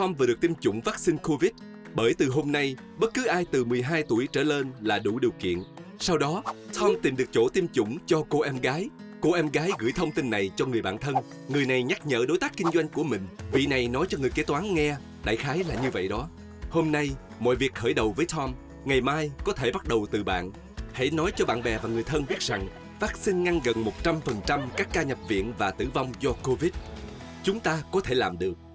Tom vừa được tiêm chủng vaccine COVID. Bởi từ hôm nay, bất cứ ai từ 12 tuổi trở lên là đủ điều kiện. Sau đó, Tom tìm được chỗ tiêm chủng cho cô em gái. Cô em gái gửi thông tin này cho người bạn thân. Người này nhắc nhở đối tác kinh doanh của mình. Vị này nói cho người kế toán nghe. Đại khái là như vậy đó. Hôm nay, mọi việc khởi đầu với Tom. Ngày mai có thể bắt đầu từ bạn. Hãy nói cho bạn bè và người thân biết rằng vaccine ngăn gần 100% các ca nhập viện và tử vong do Covid. Chúng ta có thể làm được.